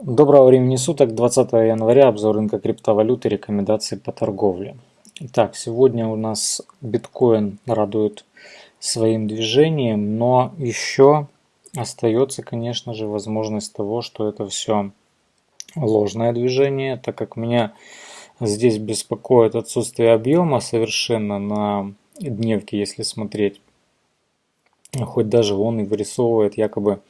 Доброго времени суток, 20 января, обзор рынка криптовалюты, рекомендации по торговле. Итак, сегодня у нас биткоин радует своим движением, но еще остается, конечно же, возможность того, что это все ложное движение, так как меня здесь беспокоит отсутствие объема совершенно на дневке, если смотреть. Хоть даже он и вырисовывает якобы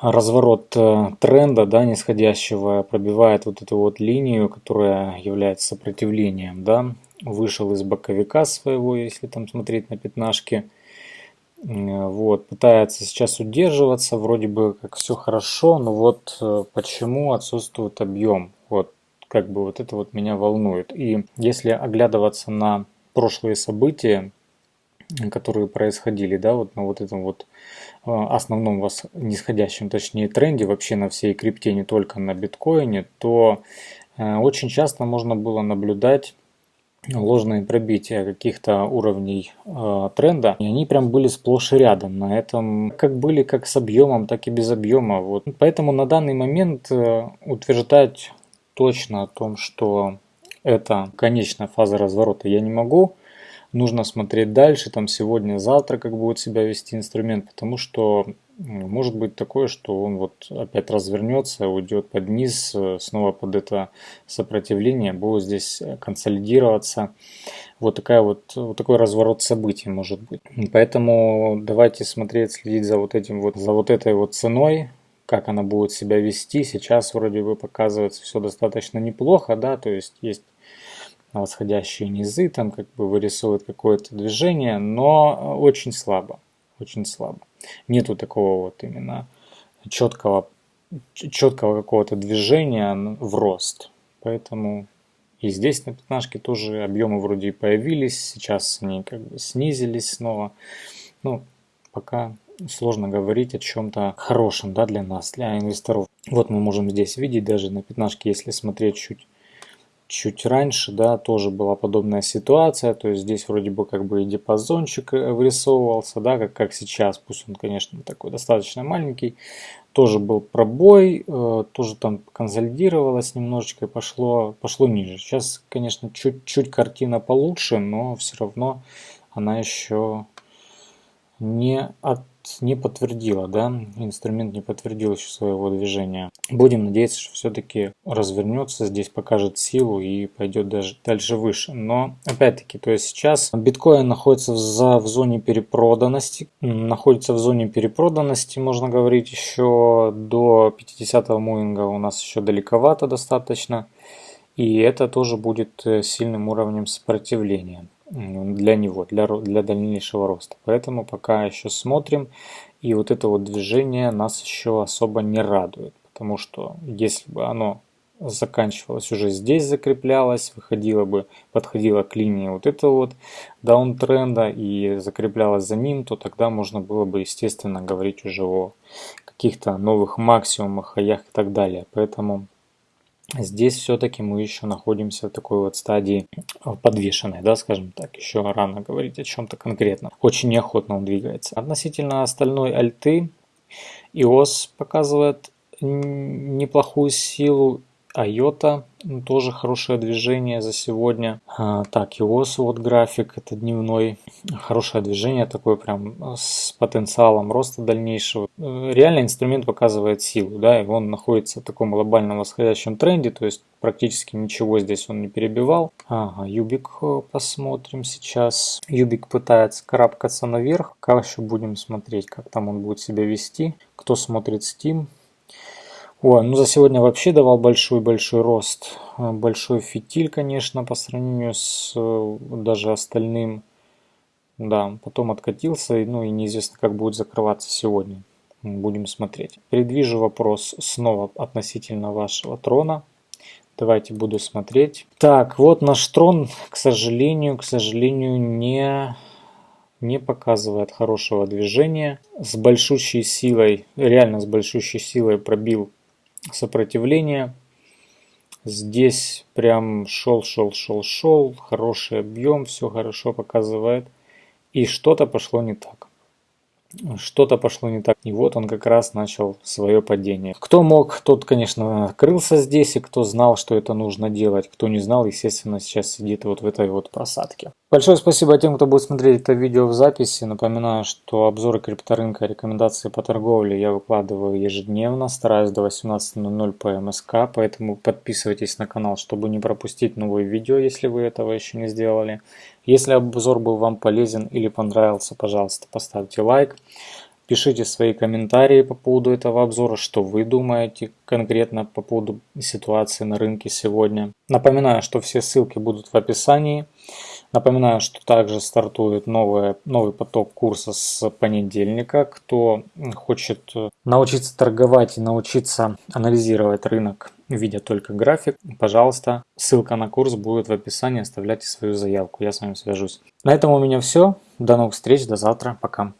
разворот э, тренда, да, нисходящего, пробивает вот эту вот линию, которая является сопротивлением, да, вышел из боковика своего, если там смотреть на пятнашки, вот, пытается сейчас удерживаться, вроде бы как все хорошо, но вот э, почему отсутствует объем, вот, как бы вот это вот меня волнует. И если оглядываться на прошлые события, которые происходили, да, вот на вот этом вот э, основном вас нисходящем, точнее тренде вообще на всей крипте, не только на биткоине, то э, очень часто можно было наблюдать ложные пробития каких-то уровней э, тренда, и они прям были сплошь и рядом на этом, как были как с объемом, так и без объема. Вот. Поэтому на данный момент э, утверждать точно о том, что это конечная фаза разворота я не могу, нужно смотреть дальше, там сегодня, завтра, как будет себя вести инструмент, потому что может быть такое, что он вот опять развернется, уйдет под низ, э, снова под это сопротивление, будет здесь консолидироваться. Вот, такая вот, вот такой разворот событий может быть. Поэтому давайте смотреть, следить за вот этим вот, за вот этой вот ценой, как она будет себя вести. Сейчас вроде бы показывается все достаточно неплохо, да, то есть есть восходящие низы, там как бы вырисовывает какое-то движение, но очень слабо, очень слабо. Нету такого вот именно четкого, четкого какого-то движения в рост. Поэтому и здесь на пятнашке тоже объемы вроде и появились, сейчас они как бы снизились снова. Ну, пока сложно говорить о чем-то хорошем да, для нас, для инвесторов. Вот мы можем здесь видеть даже на пятнашке, если смотреть чуть чуть раньше, да, тоже была подобная ситуация, то есть здесь вроде бы как бы и диапазончик э, вырисовывался, да, как, как сейчас, пусть он, конечно, такой достаточно маленький, тоже был пробой, э, тоже там консолидировалось немножечко и пошло, пошло ниже. Сейчас, конечно, чуть-чуть картина получше, но все равно она еще не от не подтвердила, да, инструмент не подтвердил еще своего движения. Будем надеяться, что все-таки развернется, здесь покажет силу и пойдет даже дальше выше. Но опять-таки, то есть сейчас биткоин находится в, за, в зоне перепроданности, находится в зоне перепроданности, можно говорить, еще до 50-го муинга у нас еще далековато достаточно. И это тоже будет э, сильным уровнем сопротивления для него, для, для дальнейшего роста. Поэтому пока еще смотрим. И вот это вот движение нас еще особо не радует. Потому что если бы оно заканчивалось уже здесь, закреплялось, выходило бы, подходило к линии вот этого вот даунтренда и закреплялось за ним, то тогда можно было бы, естественно, говорить уже о каких-то новых максимумах, хаях и так далее. Поэтому Здесь все-таки мы еще находимся в такой вот стадии подвешенной, да, скажем так, еще рано говорить о чем-то конкретном. Очень неохотно он двигается. Относительно остальной альты, iOS показывает неплохую силу IOTA тоже хорошее движение за сегодня. А, так, EOS вот график, это дневной. Хорошее движение, такое прям с потенциалом роста дальнейшего. Э, реально инструмент показывает силу, да, и он находится в таком глобальном восходящем тренде, то есть практически ничего здесь он не перебивал. Ага, Юбик э, посмотрим сейчас. Юбик пытается карабкаться наверх. Пока еще будем смотреть, как там он будет себя вести. Кто смотрит Steam, Ой, ну за сегодня вообще давал большой-большой рост. Э, большой фитиль, конечно, по сравнению с э, даже остальным. Да, потом откатился, ну и неизвестно, как будет закрываться сегодня. Будем смотреть. Предвижу вопрос снова относительно вашего трона. Давайте буду смотреть. Так, вот наш трон, к сожалению, к сожалению, не, не показывает хорошего движения. С большущей силой, реально с большущей силой пробил сопротивление. Здесь прям шел, шел, шел, шел, хороший объем, все хорошо показывает. И что-то пошло не так. Что-то пошло не так. И вот он как раз начал свое падение. Кто мог, тот, конечно, крылся здесь, и кто знал, что это нужно делать. Кто не знал, естественно, сейчас сидит вот в этой вот просадке. Большое спасибо тем, кто будет смотреть это видео в записи. Напоминаю, что обзоры крипторынка, рекомендации по торговле я выкладываю ежедневно, стараюсь до 18.00 по МСК, поэтому подписывайтесь на канал, чтобы не пропустить новые видео, если вы этого еще не сделали. Если обзор был вам полезен или понравился, пожалуйста, поставьте лайк. Пишите свои комментарии по поводу этого обзора, что вы думаете конкретно по поводу ситуации на рынке сегодня. Напоминаю, что все ссылки будут в описании. Напоминаю, что также стартует новый, новый поток курса с понедельника. Кто хочет научиться торговать и научиться анализировать рынок, видя только график, пожалуйста, ссылка на курс будет в описании. Оставляйте свою заявку, я с вами свяжусь. На этом у меня все. До новых встреч, до завтра, пока.